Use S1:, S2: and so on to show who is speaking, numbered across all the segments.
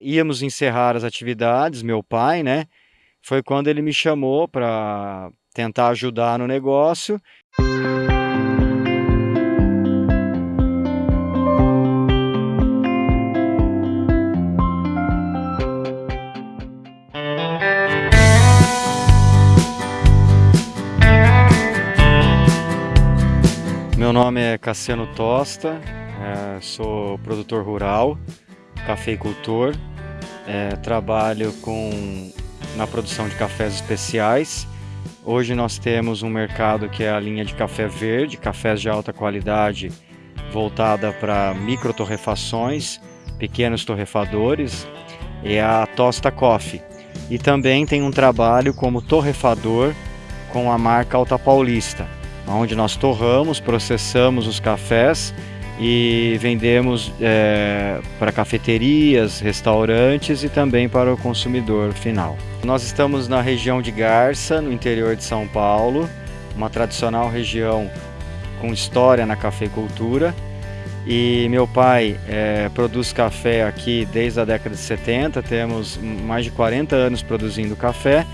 S1: Íamos encerrar as atividades, meu pai, né, foi quando ele me chamou para tentar ajudar no negócio. Meu nome é Cassiano Tosta, é, sou produtor rural, cafeicultor, é, trabalho com, na produção de cafés especiais. Hoje nós temos um mercado que é a linha de café verde, cafés de alta qualidade, voltada para micro torrefações, pequenos torrefadores, é a Tosta Coffee. E também tem um trabalho como torrefador com a marca Alta Paulista, onde nós torramos, processamos os cafés e vendemos é, para cafeterias, restaurantes e também para o consumidor final. Nós estamos na região de Garça, no interior de São Paulo, uma tradicional região com história na cafeicultura. E meu pai é, produz café aqui desde a década de 70, temos mais de 40 anos produzindo café.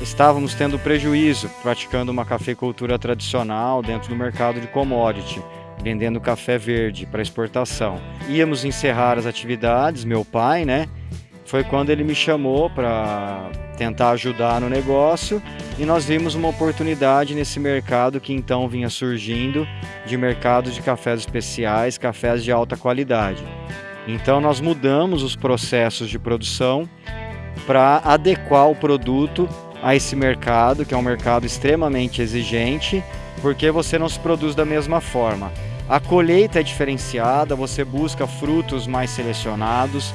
S1: Estávamos tendo prejuízo praticando uma cafeicultura tradicional dentro do mercado de commodity vendendo café verde para exportação. Íamos encerrar as atividades, meu pai, né? Foi quando ele me chamou para tentar ajudar no negócio e nós vimos uma oportunidade nesse mercado que então vinha surgindo de mercado de cafés especiais, cafés de alta qualidade. Então nós mudamos os processos de produção para adequar o produto a esse mercado, que é um mercado extremamente exigente, porque você não se produz da mesma forma. A colheita é diferenciada, você busca frutos mais selecionados,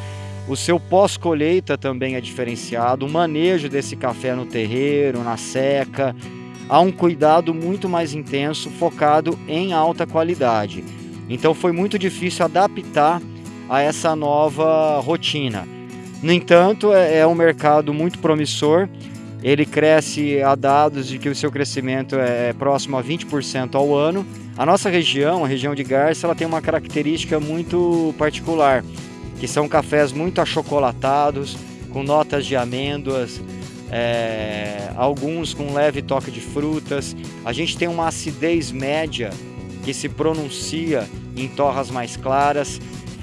S1: o seu pós-colheita também é diferenciado, o manejo desse café no terreiro, na seca, há um cuidado muito mais intenso, focado em alta qualidade. Então foi muito difícil adaptar a essa nova rotina. No entanto, é, é um mercado muito promissor, ele cresce a dados de que o seu crescimento é próximo a 20% ao ano. A nossa região, a região de Garça, ela tem uma característica muito particular, que são cafés muito achocolatados, com notas de amêndoas, é, alguns com leve toque de frutas. A gente tem uma acidez média que se pronuncia em torras mais claras.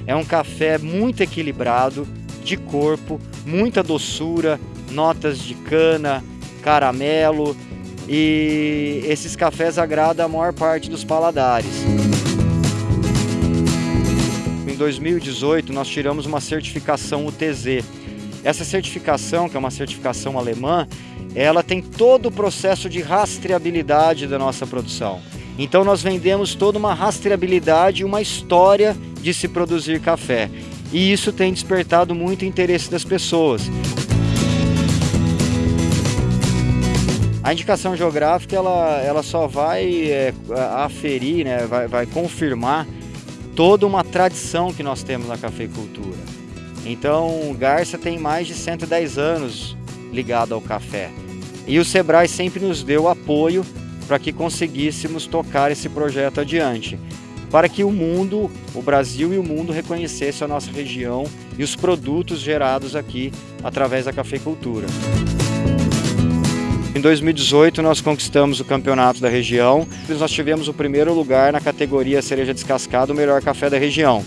S1: É um café muito equilibrado, de corpo, muita doçura, notas de cana, caramelo e esses cafés agradam a maior parte dos paladares. Em 2018 nós tiramos uma certificação UTZ. Essa certificação, que é uma certificação alemã, ela tem todo o processo de rastreabilidade da nossa produção. Então nós vendemos toda uma rastreabilidade, uma história de se produzir café. E isso tem despertado muito interesse das pessoas. A indicação geográfica ela, ela só vai é, aferir, né, vai, vai confirmar toda uma tradição que nós temos na cafeicultura. Então, Garça tem mais de 110 anos ligado ao café. E o Sebrae sempre nos deu apoio para que conseguíssemos tocar esse projeto adiante, para que o mundo, o Brasil e o mundo reconhecessem a nossa região e os produtos gerados aqui através da cafeicultura. Em 2018 nós conquistamos o campeonato da região, nós tivemos o primeiro lugar na categoria cereja descascada, o melhor café da região.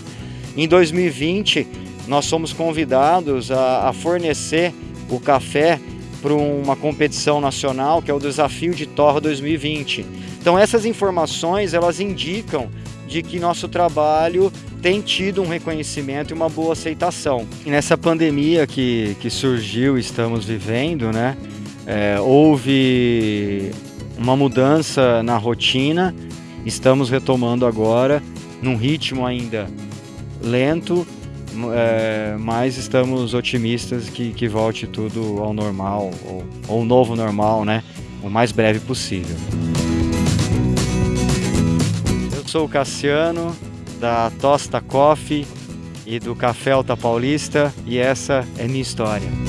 S1: Em 2020 nós somos convidados a, a fornecer o café para uma competição nacional que é o Desafio de Torra 2020. Então essas informações elas indicam de que nosso trabalho tem tido um reconhecimento e uma boa aceitação. E nessa pandemia que, que surgiu, estamos vivendo, né? É, houve uma mudança na rotina, estamos retomando agora num ritmo ainda lento, é, mas estamos otimistas que, que volte tudo ao normal, ou, ou novo normal, né? O mais breve possível. Eu sou o Cassiano, da Tosta Coffee e do Café Alta Paulista, e essa é minha história.